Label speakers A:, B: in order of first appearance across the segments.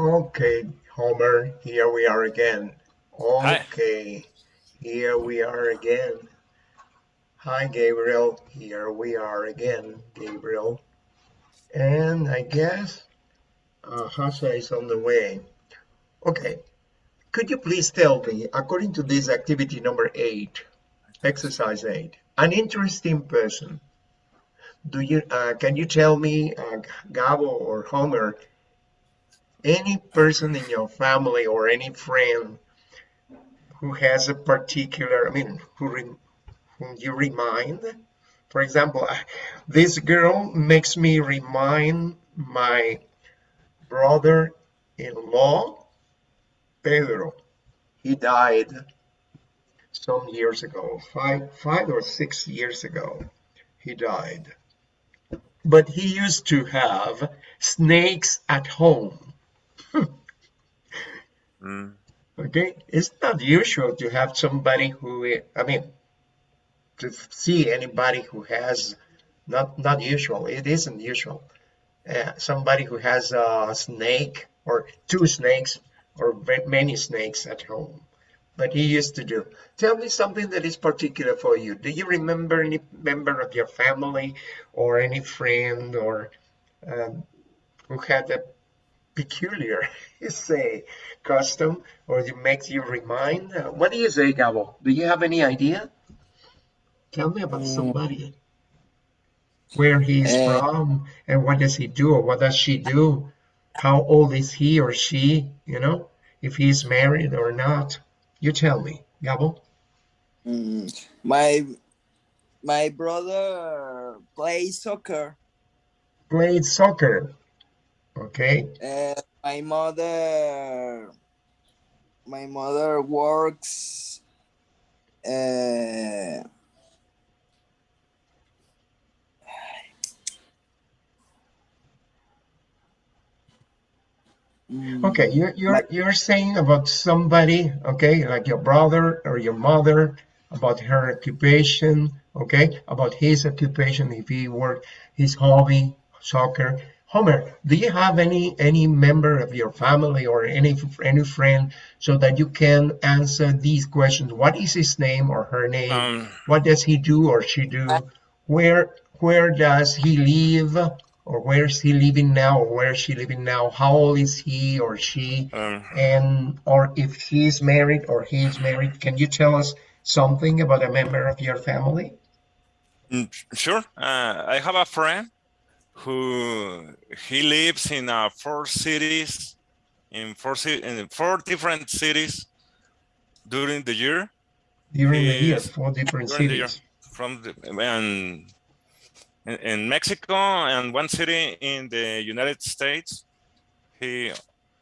A: Okay, Homer, here we are again. Okay, Hi. here we are again. Hi, Gabriel. Here we are again, Gabriel. And I guess uh, Hasha is on the way. Okay, could you please tell me, according to this activity number eight, exercise eight, an interesting person. Do you uh, can you tell me, uh, Gabo or Homer, any person in your family or any friend who has a particular, I mean, who whom you remind? For example, this girl makes me remind my brother-in-law, Pedro. He died some years ago, five, five or six years ago, he died. But he used to have snakes at home. Mm. Okay, it's not usual to have somebody who, I mean, to see anybody who has, not, not usual, it isn't usual. Uh, somebody who has a snake or two snakes or many snakes at home but he used to do. Tell me something that is particular for you. Do you remember any member of your family or any friend or um, who had a peculiar, say, custom or it makes you remind? Uh, what do you say, Gabo? Do you have any idea? Tell me about mm. somebody. Where he's uh, from and what does he do or what does she do? How old is he or she, you know, if he's married or not? You tell me, Gabo.
B: Mm, my my brother plays soccer.
A: Played soccer. Okay.
B: Uh, my mother my mother works uh.
A: Okay, you're you're you're saying about somebody, okay, like your brother or your mother, about her occupation, okay, about his occupation, if he worked, his hobby, soccer. Homer, do you have any any member of your family or any any friend so that you can answer these questions? What is his name or her name? Um, what does he do or she do? Where where does he live? or where is he living now or where is she living now how old is he or she um, and or if she's married or he's married can you tell us something about a member of your family
C: mm, sure uh, i have a friend who he lives in uh, four cities in four in four different cities during the year
A: during the year four different cities
C: from the, and in, in Mexico and one city in the United States. He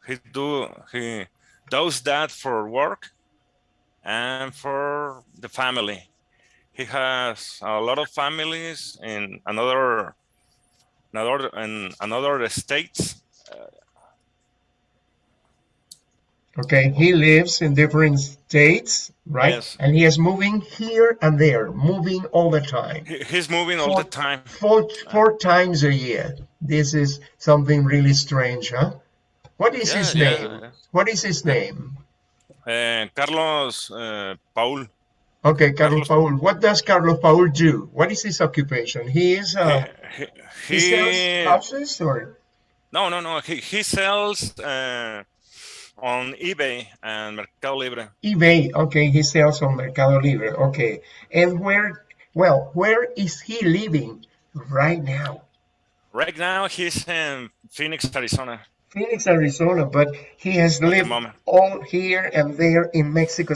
C: he do he does that for work and for the family. He has a lot of families in another another in another states.
A: Okay, he lives in different states, right? Yes. And he is moving here and there, moving all the time.
C: He's moving all the time.
A: Four, four times a year. This is something really strange, huh? What is yeah, his name? Yeah. What is his name?
C: Uh, Carlos uh, Paul.
A: Okay, Carlos, Paul. What does Carlos Paul do? What is his occupation? He is uh, he, he, he sells houses or
C: no, no, no. He he sells uh, on eBay and Mercado Libre.
A: eBay, okay, he sells on Mercado Libre, okay. And where, well, where is he living right now?
C: Right now, he's in Phoenix, Arizona.
A: Phoenix, Arizona, but he has At lived all here and there in Mexico,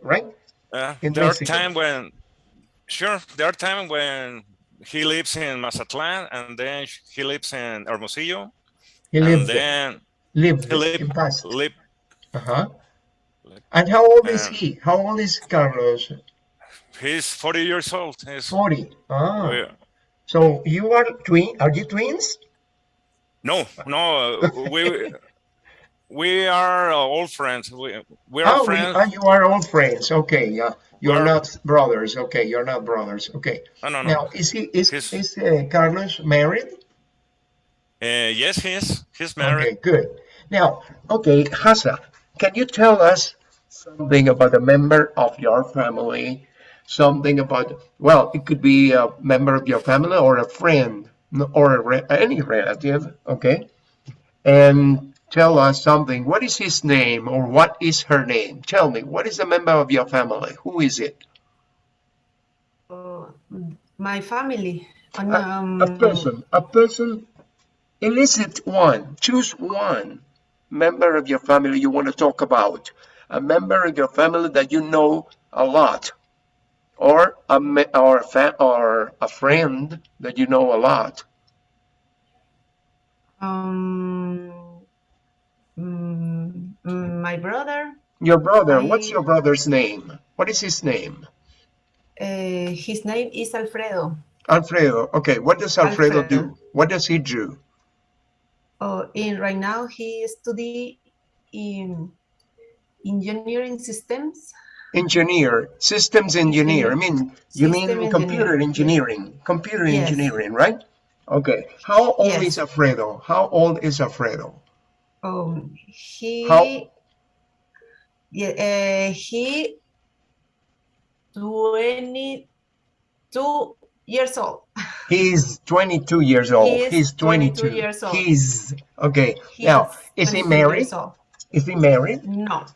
A: right?
C: Uh, in there Mexico. are times when, sure, there are times when he lives in Mazatlan and then he lives in Hermosillo.
A: He lives then lived,
C: he lived, lived
A: uh-huh. And how old is he? How old is Carlos?
C: He's 40 years old. He's,
A: 40. Ah. Oh, yeah. So you are twin? Are you twins?
C: No, no. we we are uh, old friends. We we are
A: oh,
C: friends.
A: We, you are old friends. Okay, yeah. You are not brothers. Okay, you're not brothers. Okay.
C: No, no, no.
A: Now, is he is He's, is uh, Carlos married?
C: Uh, yes, he is. He's married.
A: Okay, good. Now, okay, Hasa, can you tell us something about a member of your family? Something about, well, it could be a member of your family or a friend or a re any relative, okay? And tell us something. What is his name or what is her name? Tell me, what is a member of your family? Who is it?
D: Uh, my family.
A: A,
D: Um,
A: a person, a person, elicit one, choose one member of your family you want to talk about. A member of your family that you know a lot. Or a, or a, fa- or a friend that you know a lot.
D: um, mm, mm, my brother.
A: Your brother, what's your brother's name? What is his name?
D: Uh, his name is Alfredo.
A: Alfredo. Okay, what does Alfredo
D: Alfredo.
A: do? What does he do?
D: Oh, and right now he study in engineering systems.
A: Engineer, systems engineer. I mean, you mean
D: System
A: computer engineering, computer
D: Yes.
A: engineering, right? Okay. How old
D: Yes.
A: is Alfredo? How old is Alfredo?
D: Um, he
A: How-
D: yeah, uh, he 22 years old.
A: He's 22 years old.
D: He is
A: He's 22.
D: 22 years old.
A: He's okay.
D: He
A: now, is he married? Is he married?
D: No,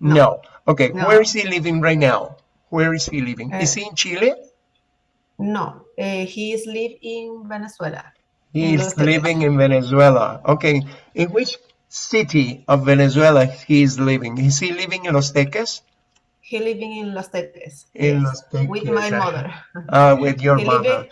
A: No.
D: No.
A: Okay.
D: No.
A: Where is he living right now? Where is he living? is
D: Uh,
A: he in Chile?
D: no. Uh, he is living in Venezuela. in Los Teques.
A: living in Venezuela. Okay. In which city of Venezuela he is living? Is he living in Los Teques?
D: He living in Los Teques.
A: In
D: yes,
A: Los Teques,
D: with my mother.
A: Uh, with your
D: He
A: mother.
D: living,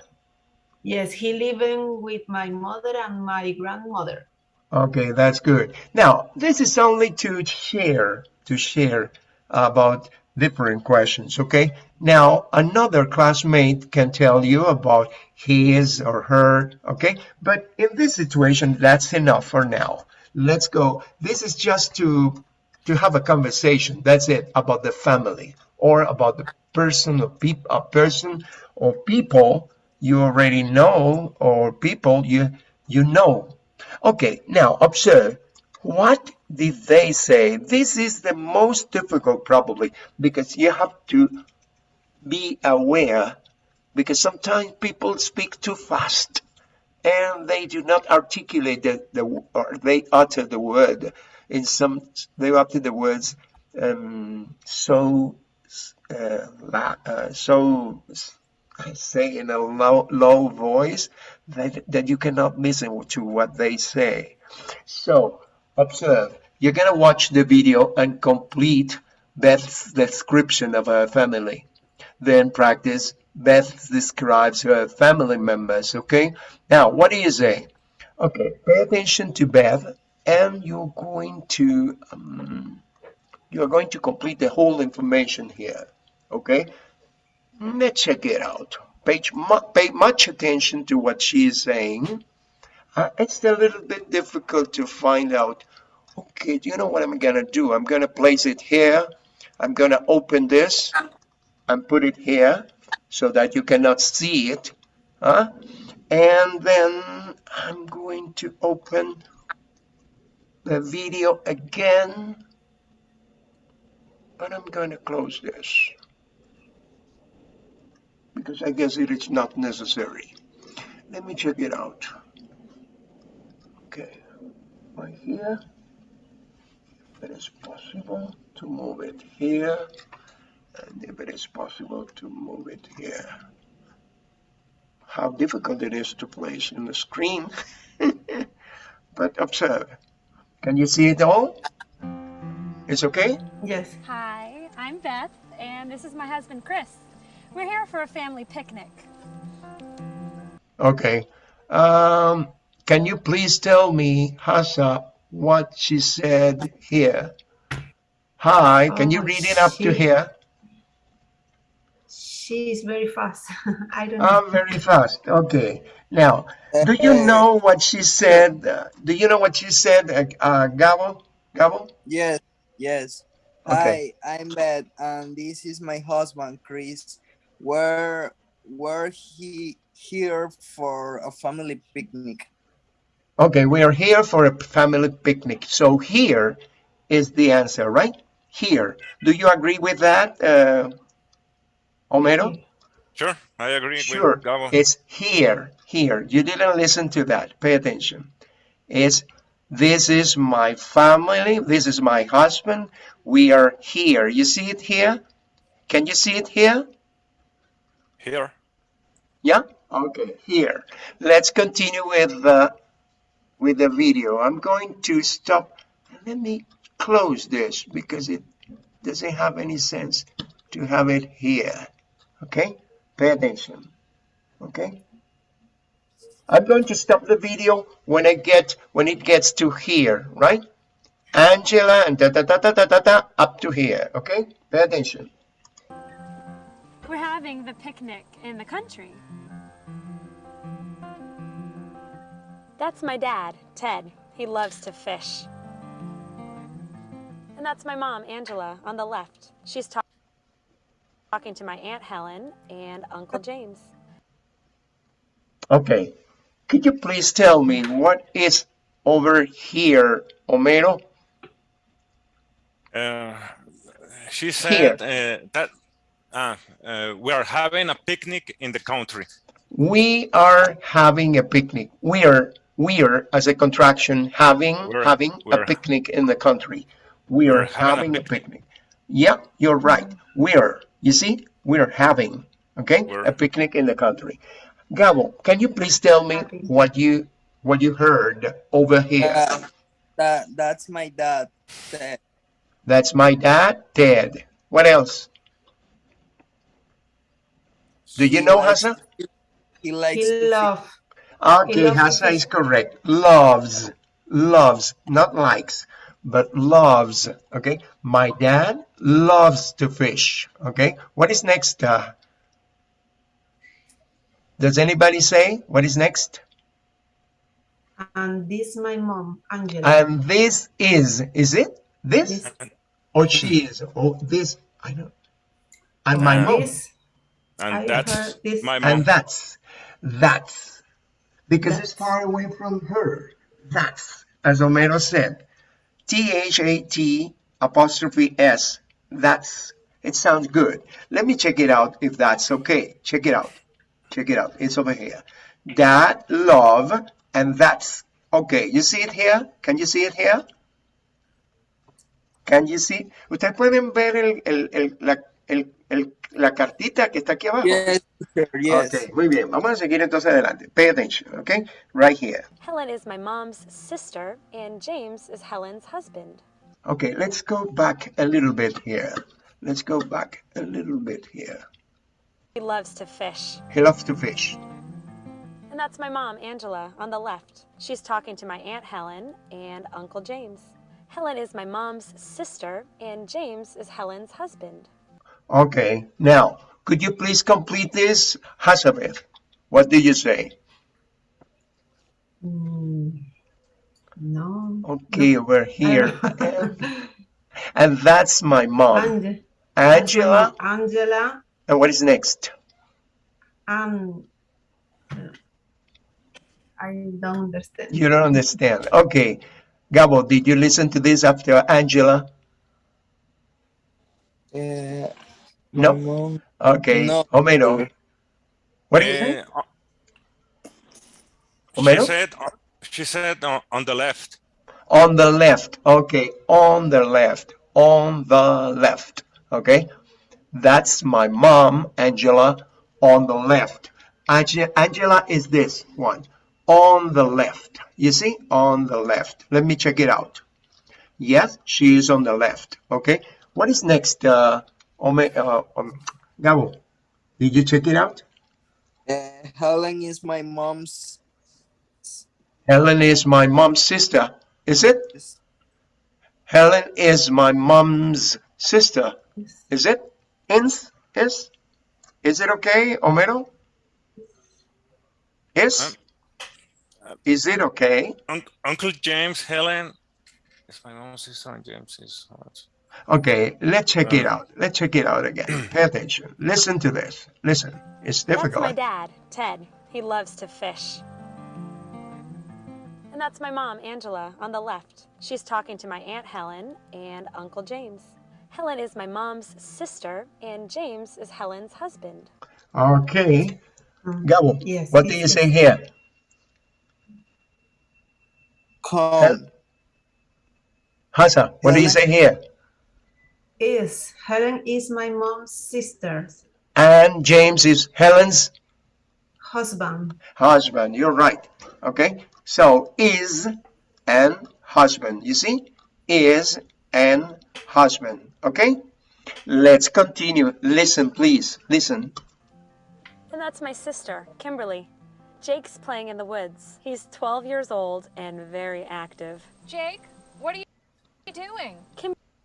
D: yes, he living with my mother and my grandmother.
A: Okay, that's good. Now, this is only to share, to share about different questions, okay? Now, another classmate can tell you about his or her, okay? But in this situation, that's enough for now. Let's go. This is just to to have a conversation. That's it about the family or about the person or peop a person or people you already know or people you you know Okay, now observe. What did they say? This is the most difficult probably because you have to be aware because sometimes people speak too fast and they do not articulate the, the or they utter the word in some they utter the words um, so uh, la, uh, so I say in a low, low voice that, that you cannot listen to what they say. So observe, you're gonna watch the video and complete Beth's description of her family. Then practice Beth describes her family members, okay? Now, what do you say? Okay, pay attention to Beth and you're going to, um, you're going to complete the whole information here, okay? Let's check it out. Pay, pay much attention to what she is saying. Uh, it's a little bit difficult to find out. Okay, do you know what I'm gonna do? I'm gonna place it here. I'm gonna open this and put it here so that you cannot see it. Huh? And then I'm going to open the video again. But I'm going to close this because I guess it is not necessary. Let me check it out. Okay, right here. If it is possible to move it here, and if it is possible to move it here. How difficult it is to place in the screen. but observe. Can you see it all? It's okay?
D: Yes.
E: Hi, I'm Beth, and this is my husband Chris. We're here for a family picnic.
A: Okay. Um, can you please tell me, Hasa, what she said here? Hi, can you
D: Oh,
A: read it up to here?
D: She is very fast. I don't know.
A: Um, very fast. Okay. Now, do you know what she said? Uh, do you know what she said, uh, uh, Gabo? Gabo?
B: Yes, yes.
A: Okay.
B: Hi, I'm Beth, and this is my husband, Chris. We're we're he here for a family picnic.
A: Okay, we are here for a family picnic. So here is the answer, right? Here. Do you agree with that, uh, Homero?
C: Sure, I agree
A: Sure.
C: with Gabo.
A: It's here, here. You didn't listen to that. Pay attention. It's this is my family. This is my husband. We are here. You see it here? Can you see it here?
C: Here.
A: Yeah? Okay, here. Let's continue with the with the video. I'm going to stop. Let me close this because it doesn't have any sense to have it here. Okay? Pay attention. Okay? I'm going to stop the video when I get when it gets to here, right? Angela and da da da da da da, da up to here. Okay? Pay attention.
E: We're having the picnic in the country. That's my dad, Ted. He loves to fish. And that's my mom, Angela, on the left. She's talk- talking to my Aunt Helen and Uncle James.
A: Okay. Could you please tell me what is over here, Homero?
C: Uh, she said uh, that uh, uh, we are having a picnic in the country.
A: We are having a picnic. We are, we are as a contraction, having,
C: We're-
A: having a
C: we're-
A: picnic in the country. We are
C: having
A: having
C: a
A: a picnic. Yeah, you're right. We're, you see, we're having, okay,
C: We're-
A: a picnic in the country. Gabo, can you please tell me what you, what you heard over here?
B: Uh, that that's my dad. Ted.
A: That's my dad, Ted. What else? Do you
B: He
A: know,
B: likes-
A: Hassan?
B: He likes
D: He
B: to
D: love.
A: Okay,
D: loves to
A: Hassa is correct. Loves, loves, not likes, but loves. Okay, my dad loves to fish. Okay, what is next? Uh, does anybody say what is next?
D: And this my mom, Angela.
A: And this is, is it this
D: this,
A: or she is? or this, I don't. And my
C: Uh,
A: mom.
D: this,
C: And
D: I
C: that's
D: heard this-
C: my mom.
A: And that's, that's, because it's far away from her. That's, as Homero said, T-H-A-T apostrophe S. That's, it sounds good. Let me check it out if that's okay. Check it out. Check it out. It's over here. That, love, and that's. Okay, you see it here? Can you see it here? Can you see? Ustedes pueden ver el, el, el, la, el, el- la cartita que está aquí abajo.
B: Yes, yes.
A: Ok, muy bien. Vamos a seguir entonces adelante. Pay attention, okay? Right here.
E: Helen is my mom's sister, and James is Helen's husband.
A: Okay, let's go back a little bit here. Let's go back a little bit here.
E: He loves to fish.
A: He loves to fish.
E: And that's my mom, Angela, on the left. She's talking to my Aunt Helen and Uncle James. Helen is my mom's sister, and James is Helen's husband.
A: Okay, now, could you please complete this? Hazabeth, what did you say?
D: mm, no.
A: Okay, over here. And, and that's my mom,
D: Angela.
A: Angela.
D: Angela
A: And what is next?
D: and uh, I don't understand.
A: You don't understand. Okay, Gabo, did you listen to this after Angela?
B: Uh,
A: No.
B: my mom-
A: Okay,
B: No.
A: Homero. What do you say?
C: Uh, she
A: Homero?
C: said, she said on, on the left.
A: On the left. Okay, on the left. On the left. Okay, that's my mom, Angela, on the left. Angela is this one. On the left. You see? On the left. Let me check it out. Yes, she is on the left. Okay, what is next? Uh, Ome- uh, um, Gabo, did you check it out?
B: uh, Helen is my mom's.
A: Helen is my mom's sister. Is it? Helen is my mom's sister.
D: Yes.
A: Is it? Ins? Is? Is it okay, Homero? Is? Is it okay?
C: Un- Uncle James, Helen. Is my mom's sister and James is.
A: Okay, let's check it out. Let's check it out again. Pay attention. Listen to this. Listen. It's difficult.
E: That's my dad, Ted. He loves to fish. And And that's my mom, Angela, on the left. She's talking to my Aunt Helen and Uncle James. Helen is my mom's sister, and James is Helen's husband.
A: Okay. Gabo,
D: Yes,
A: what do
D: yes,
A: you say
D: yes.
A: here?
B: Come.
A: Hasa, what do you say here?
D: Is Helen is my mom's sister,
A: And James is Helen's
D: husband.
A: husband. You're right. Okay. So is and husband. You see? Is an husband. Okay. Let's continue. Listen, please. Listen.
E: And that's my sister, Kimberly. Jake's playing in the woods. He's 12 years old and very active.
F: Jake, what are you doing?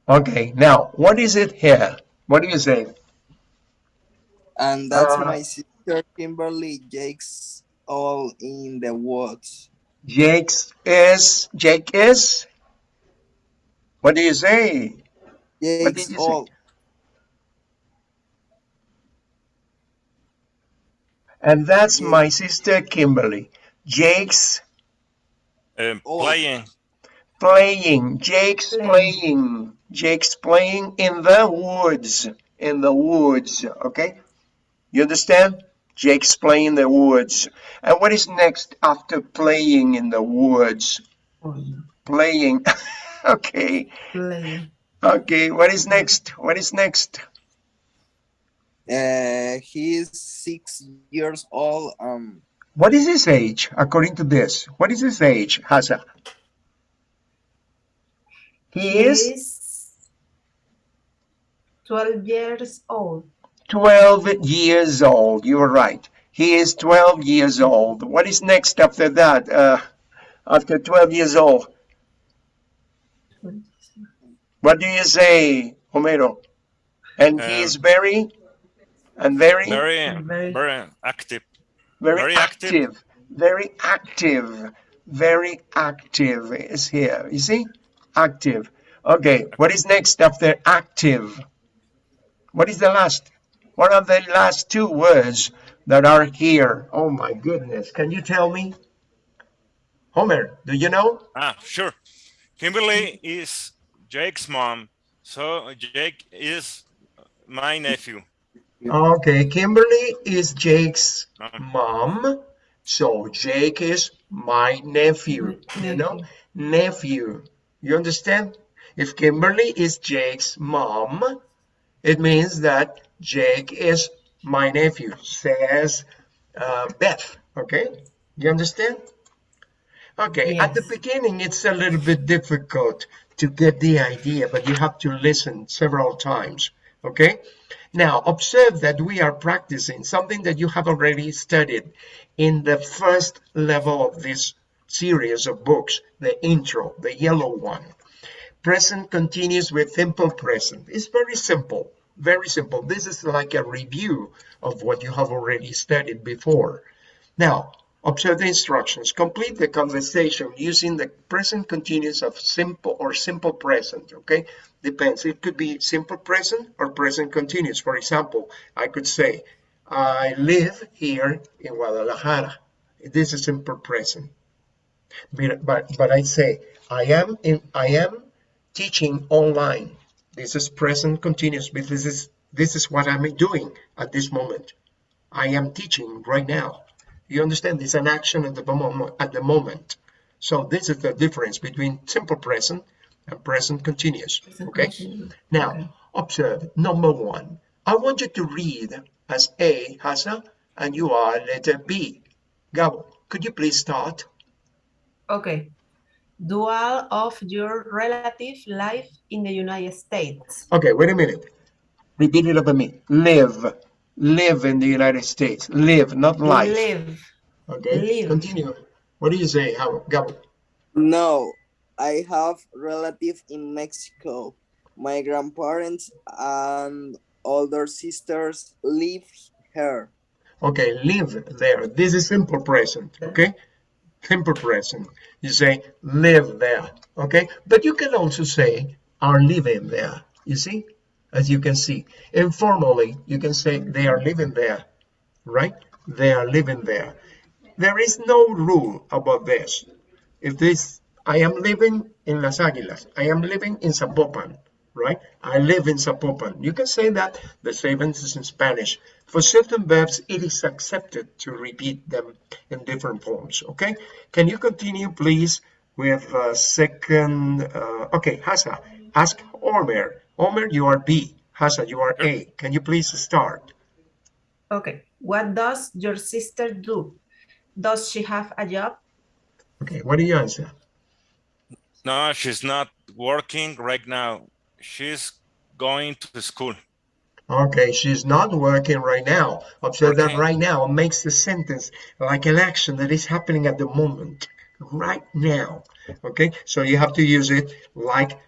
A: Okay. Now, what is it here? What do you say?
B: And that's
A: Uh,
B: my sister Kimberly. Jake's all in the woods.
A: Jake's is Jake is. What do you say? did
B: Jake's
A: you say? And that's
B: Jake.
A: my sister Kimberly. Jake's
C: Um,
B: Oh.
C: playing.
A: playing. Jake's
D: Playing.
A: Playing. Jake's playing in the woods. In the woods. Okay? You understand? Jake's playing in the woods. And what is next after playing in the woods? Playing. okay.
D: Play.
A: Okay. What is next? What is next?
B: Uh, he's six years old. Um,
A: What is his age according to this? What is his age, Hasa? He is
D: is 12 years old.
A: 12 years old. You are right. He is 12 years old. What is next after that? Uh, after 12 years old, what do you say, Homero? And he
C: Um,
A: is very, and very,
C: Very,
D: Very-
C: very active.
A: very,
C: very active.
A: active. Very active. Very active is here. You see? Active. Okay. What is next after active? What is the last? What are the last two words that are here? Oh my goodness. Can you tell me? Homer, do you know?
C: Ah, sure. Kimberly is Jake's mom, so Jake is my nephew.
A: Okay. Kimberly is Jake's
C: Um,
A: mom. So Jake is my nephew. You know? nephew. You understand? If Kimberly is Jake's mom, it means that Jake is my nephew, says uh, Beth. Okay? You understand? Okay, at the beginning, it's a little bit difficult to get the idea, but you have to listen several times. Okay? Now, observe that we are practicing something that you have already studied in the first level of this series of books, the intro, the yellow one. Present continuous with simple present. It's very simple, very simple. This is like a review of what you have already studied before. Now, observe the instructions. Complete the conversation using the present continuous of simple or simple present, okay? Depends. It could be simple present or present continuous. For example, I could say, I live here in Guadalajara. This is simple present. But, but, but I say, I am in, I am teaching online. This is present continuous because this is, this is what I'm doing at this moment. I am teaching right now. You understand? It's an action at the moment. At the moment. So this is the difference between simple present and present continuous. Okay. Now
D: Okay.
A: observe number one. I want you to read as A, Hasa, and you are letter B. Gabo, could you please start?
D: Okay. Do all of your relative life in the United States?
A: Okay, wait a minute. Repeat it after me. Live. Live in the United States. Live, not life.
D: Live.
A: Okay.
D: live.
A: Continue. What do you say, How, Gabo?
B: no, I have relative in Mexico. My grandparents and older sisters live here.
A: Okay, live there. This is simple present. Okay. Simple present. You say live there. Okay. But you can also say are living there. You see? As you can see. Informally, you can say they are living there. Right? They are living there. There is no rule about this. if this, I am living in Las Águilas, I am living in Zapopan, right? I live in Zapopan. You can say that the same is in Spanish. For certain verbs, it is accepted to repeat them in different forms, okay? Can you continue, please, with uh, second, uh, okay, Hasa, ask Omer. Omer, you are B. Hasa, you are A. Can you please start?
D: Okay. What does your sister do? Does she have a job?
A: Okay, what do you answer?
C: No, she's not working right now. She's going to school.
A: Okay, she's not working right now. Observe that
C: Okay.
A: right now makes the sentence like an action that is happening at the moment, right now. Okay, so you have to use it like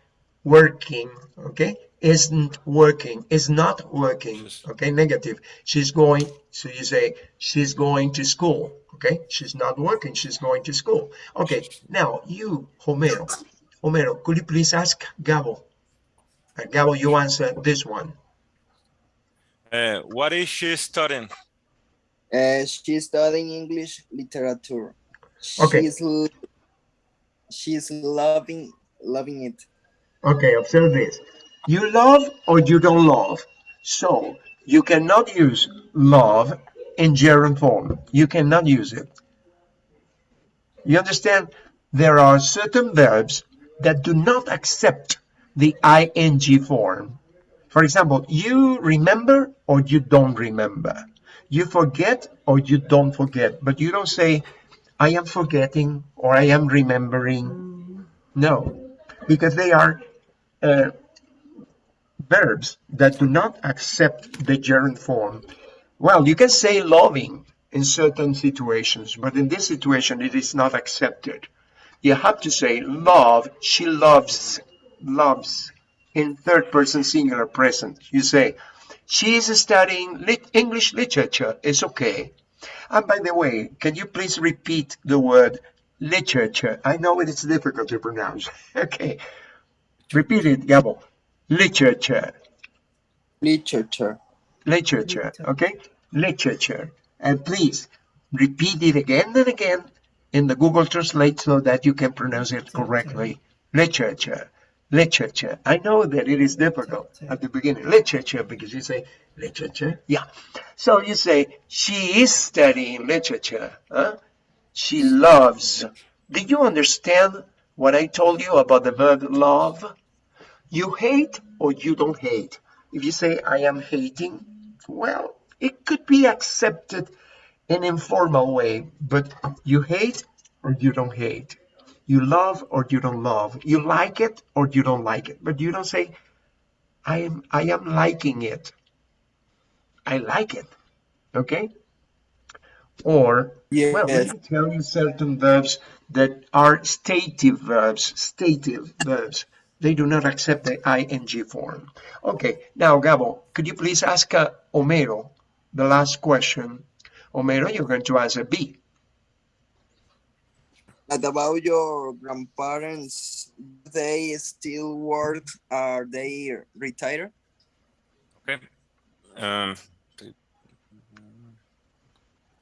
A: working. Okay, isn't working, is not working. Okay, negative. She's going, so you say she's going to school. Okay, she's not working, she's going to school. Okay, now you, Homero. Homero, could you please ask Gabo? Uh, Gabo, you answer this one.
C: Uh, what is she studying?
B: Uh, she's studying English literature.
A: Okay.
B: She's l- she's loving loving it.
A: Okay, observe this. You love or you don't love. So you cannot use love in gerund form. You cannot use it. You understand? There are certain verbs that do not accept the ing form. For example, you remember or you don't remember. You forget or you don't forget. But you don't say, I am forgetting or I am remembering. No, because they are uh, verbs that do not accept the gerund form. Well, you can say loving in certain situations, but in this situation, it is not accepted. You have to say love, she loves, loves in third person singular present. You say, she is studying lit- English literature. It's okay. And by the way, can you please repeat the word literature? I know it is difficult to pronounce. okay. Repeat it, Gabo. Literature.
B: Literature.
A: Literature.
D: Literature.
A: Okay? Literature. And please repeat it again and again in the Google Translate so that you can pronounce it correctly. Literature. Literature. I know that it is difficult at the beginning. Literature, because you say literature. Yeah. So you say, she is studying literature. Huh? She loves. Did you understand what I told you about the verb love? You hate or you don't hate. If you say, I am hating, well, it could be accepted in informal way, but you hate or you don't hate. You love or you don't love. You like it or you don't like it. But you don't say, I am, I am liking it. I like it. Okay? Or well, let me tell you certain verbs that are stative verbs, stative verbs. They do not accept the ing form. Okay, now Gabo, could you please ask uh, Homero the last question? Homero, you're going to answer B.
B: What about your grandparents? They still work? Are they retired?
C: Okay. Um,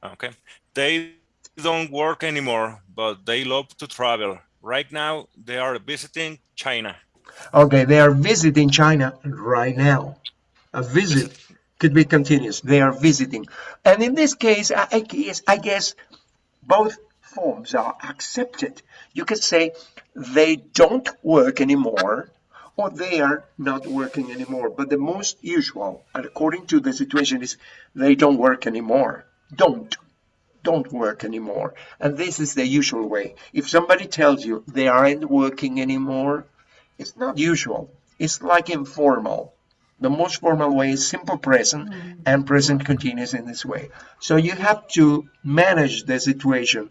C: okay. They don't work anymore, but they love to travel. Right now, they are visiting China.
A: Okay, they are visiting China right now. A visit could be continuous. They are visiting. And in this case, I, I guess, I guess both forms are accepted. You can say they don't work anymore or they are not working anymore. But the most usual, and according to the situation, is they don't work anymore. Don't. Don't work anymore. And this is the usual way. If somebody tells you they aren't working anymore, it's not usual. It's like informal. The most formal way is simple present mm-hmm. and present continuous in this way. So you have to manage the situation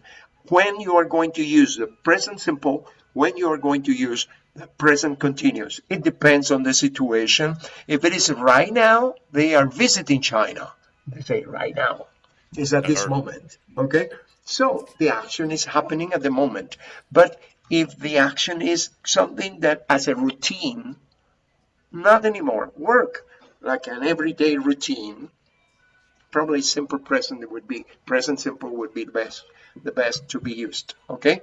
A: when you are going to use the present simple, when you are going to use the present continuous. It depends on the situation. If it is right now, they are visiting China. They say right now. Is at this moment. Okay? So the action is happening at the moment. But if the action is something that as a routine, not anymore, work like an everyday routine, probably simple present would be present simple would be the best the best to be used. Okay?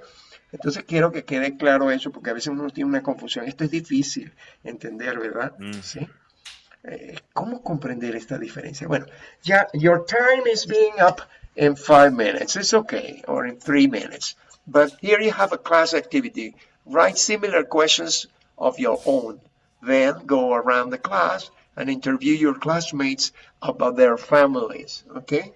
A: Entonces quiero que quede claro eso porque a veces uno tiene una confusión. Esto es difícil entender, ¿verdad?
C: Mm.
A: Sí. Eh, ¿Cómo comprender esta diferencia? Bueno, ya, your time is being up in five minutes. It's okay, or in three minutes. But here you have a class activity. Write similar questions of your own. Then go around the class and interview your classmates about their families, okay?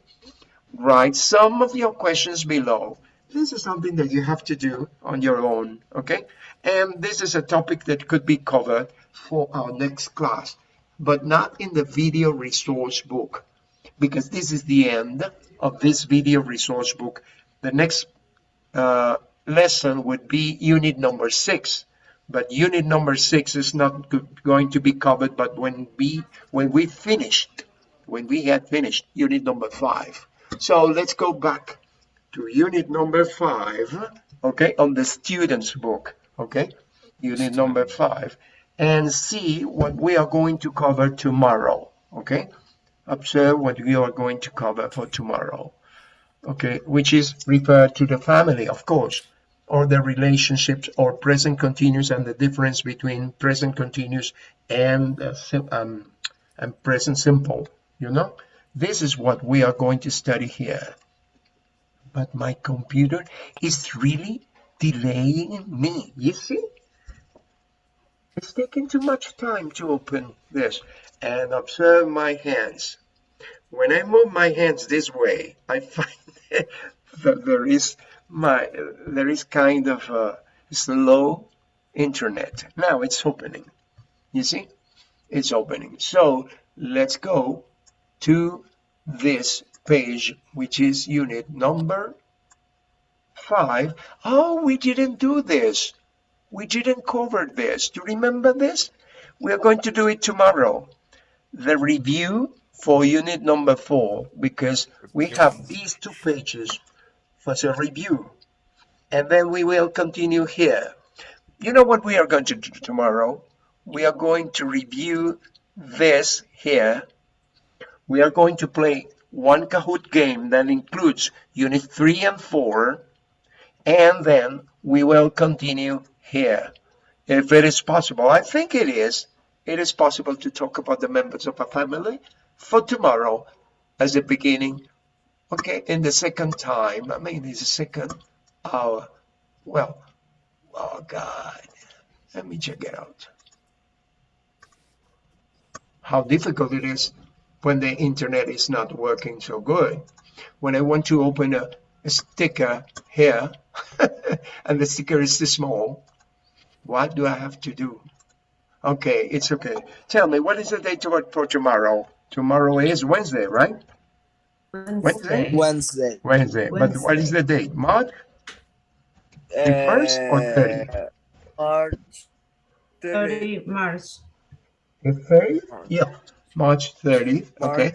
A: Write some of your questions below. This is something that you have to do on your own, okay? And this is a topic that could be covered for our next class, but not in the video resource book, because this is the end of this video resource book. The next uh, lesson would be unit number six, but unit number six is not going to be covered, but when we, when we finished, when we had finished unit number five. So let's go back to unit number five, okay, on the student's book, okay, unit number five, and see what we are going to cover tomorrow, okay? Observe what we are going to cover for tomorrow, okay, which is referred to the family, of course, or the relationships or present continuous and the difference between present continuous and uh, um, and present simple, you know? This is what we are going to study here but my computer is really delaying me. You see? It's taking too much time to open this and observe my hands. When I move my hands this way, I find that there is my there is kind of a slow internet. Now it's opening. You see? It's opening. So let's go to this page, which is unit number five. Oh, we didn't do this. We didn't cover this. Do you remember this? We are going to do it tomorrow. The review for unit number four, because we have these two pages for the review. And then we will continue here. You know what we are going to do tomorrow? We are going to review this here. We are going to play one Kahoot game that includes Unit 3 and 4, and then we will continue here. If it is possible, I think it is, it is possible to talk about the members of a family for tomorrow as a beginning. Okay, in the second time, I mean, it's the second hour. Well, oh God, let me check it out. How difficult it is when the internet is not working so good. When I want to open a, a sticker here and the sticker is too small, what do I have to do? Okay, it's okay. Tell me, what is the date for, for tomorrow? Tomorrow is Wednesday, right? Wednesday?
B: Wednesday.
A: Wednesday. But what is the date? March? The first or 30?
B: Uh, March 30.
D: 30 March.
A: The 30th? Yeah, March 30th. Okay.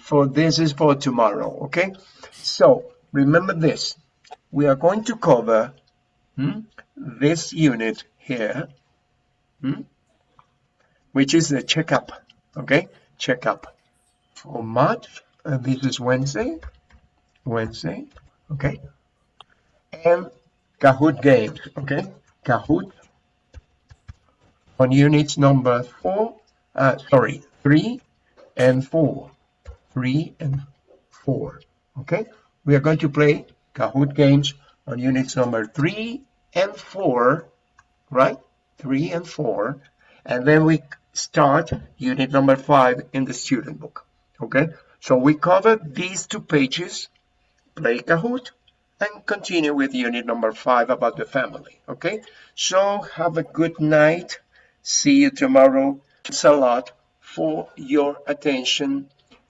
A: For this is for tomorrow. Okay. So remember this. We are going to cover hmm, this unit here, hmm, which is the checkup. Okay. Checkup for March. Uh, this is Wednesday. Wednesday. Okay. And Kahoot games. Okay. Kahoot on units number four, uh, sorry, three and four, three and four. Okay, we are going to play Kahoot games on units number three and four, right? Three and four, and then we start unit number five in the student book. Okay, so we covered these two pages, play Kahoot, and continue with unit number five about the family. Okay, so have a good night. See you tomorrow. Thanks a lot for your attention